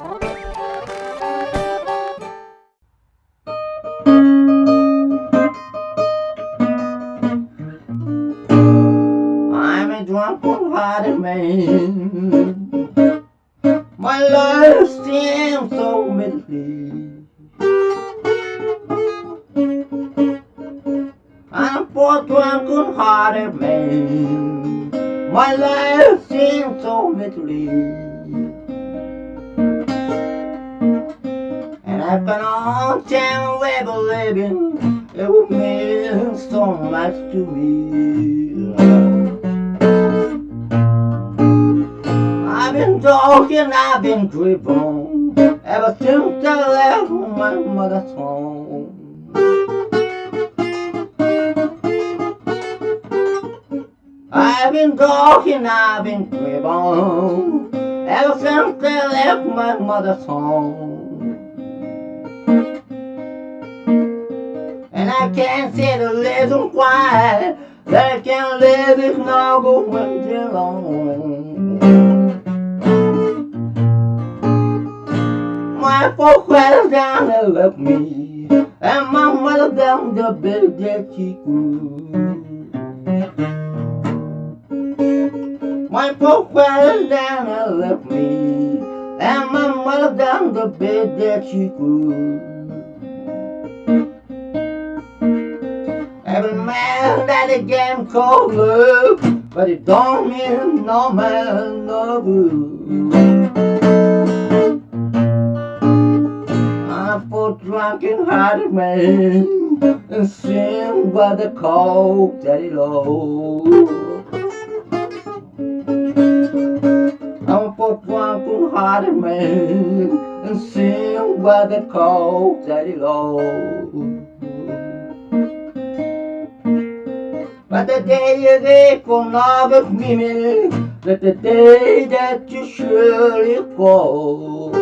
I'm a drunken hearted man. My life seems so middling. I'm a poor drunken hearted man. My life seems so middling. I've been on time level living. It would mean so much to me. I've been talking, I've been driven ever since I left my mother's home. I've been talking, I've been driven ever since I left my mother's home. Can't see the reason why I can't live this now going too long. My folks were down and left me, and my mother down the bed that she grew. My folks were down and left me, and my mother down the bed that she grew. Every man that a game called love, but it don't mean no man no good. I'm for drunken hearted man, and sing by the cold daddy low. I'm for drunken hearted man, and sing by the cold daddy low. But the day you leave will never be me But the day that you surely fall